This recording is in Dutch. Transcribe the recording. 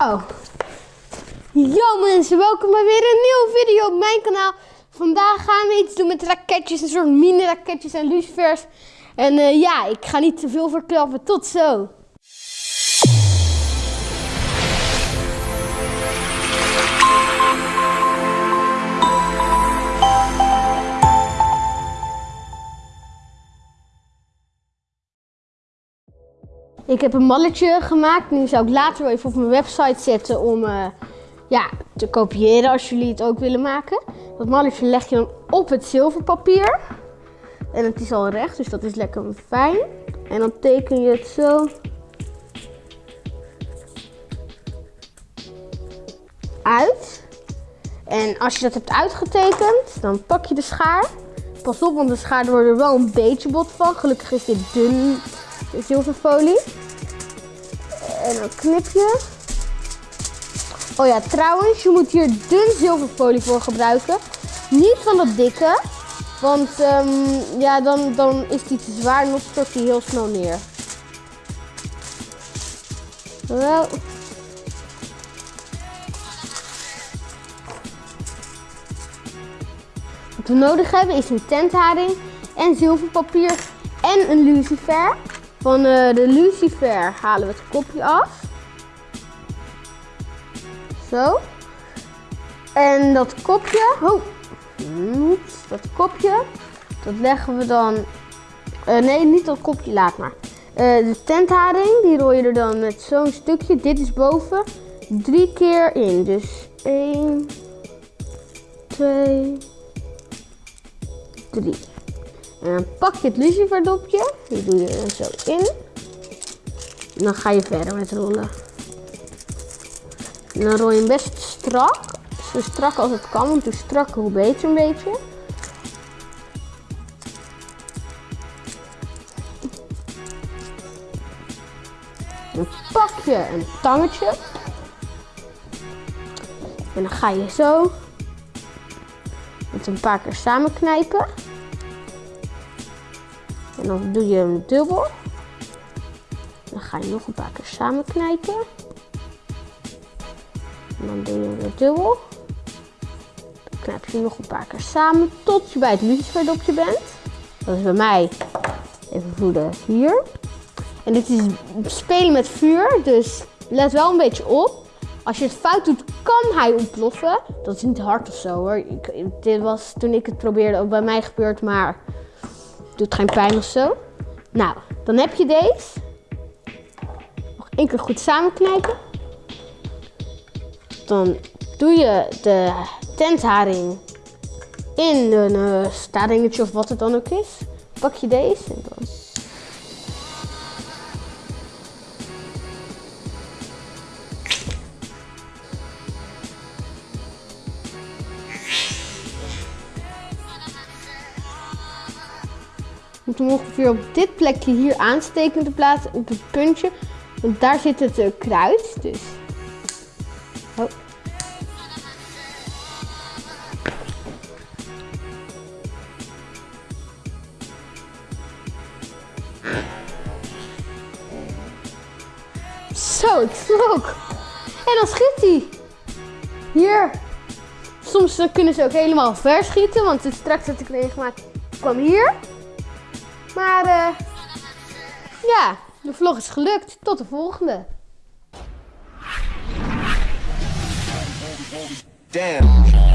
Oh. Yo mensen, welkom bij weer een nieuwe video op mijn kanaal. Vandaag gaan we iets doen met raketjes, een soort mini raketjes en lucifers. En uh, ja, ik ga niet te veel verklappen. Tot zo. Ik heb een malletje gemaakt. Nu zou ik later wel even op mijn website zetten om uh, ja, te kopiëren als jullie het ook willen maken. Dat malletje leg je dan op het zilverpapier. En het is al recht, dus dat is lekker fijn. En dan teken je het zo uit. En als je dat hebt uitgetekend, dan pak je de schaar. Pas op, want de schaar wordt er wel een beetje bot van. Gelukkig is dit dun zilverfolie. En dan knip je. Oh ja, trouwens, je moet hier dun zilverfolie voor gebruiken. Niet van dat dikke. Want um, ja, dan, dan is die te zwaar en dan stort die heel snel neer. Wel. Wat we nodig hebben is een tentharing en zilverpapier en een lucifer. Van uh, de lucifer halen we het kopje af. Zo. En dat kopje, oh, dat kopje, dat leggen we dan, uh, nee niet dat kopje, laat maar. Uh, de tentharing, die rol je er dan met zo'n stukje, dit is boven, drie keer in. Dus 1, 2, 3. En dan pak je het luciferdopje, die doe je er zo in. En dan ga je verder met rollen. En dan rol je hem best strak. Zo strak als het kan, want hoe strakker hoe beter een beetje. Dan pak je een tangetje. En dan ga je zo met een paar keer samen knijpen. En dan doe je hem dubbel. Dan ga je nog een paar keer samen knijpen. En dan doe je hem dubbel. Dan knijp je nog een paar keer samen tot je bij het luciferdopje bent. Dat is bij mij, even voeden, hier. En dit is spelen met vuur, dus let wel een beetje op. Als je het fout doet, kan hij ontploffen. Dat is niet hard of zo hoor. Dit was toen ik het probeerde ook bij mij gebeurd, maar Doet geen pijn of zo. Nou, dan heb je deze. Nog één keer goed samenknijpen. Dan doe je de tentharing in een uh, staringetje of wat het dan ook is. Pak je deze en dan moet hem ongeveer op dit plekje hier aansteken te plaatsen op het puntje. Want daar zit het uh, kruid. Dus. Oh. Zo, het vloog. En dan schiet hij. Hier. Soms kunnen ze ook helemaal verschieten, want het straks had ik meegemaakt kwam hier. Maar uh, ja, de vlog is gelukt. Tot de volgende. Damn.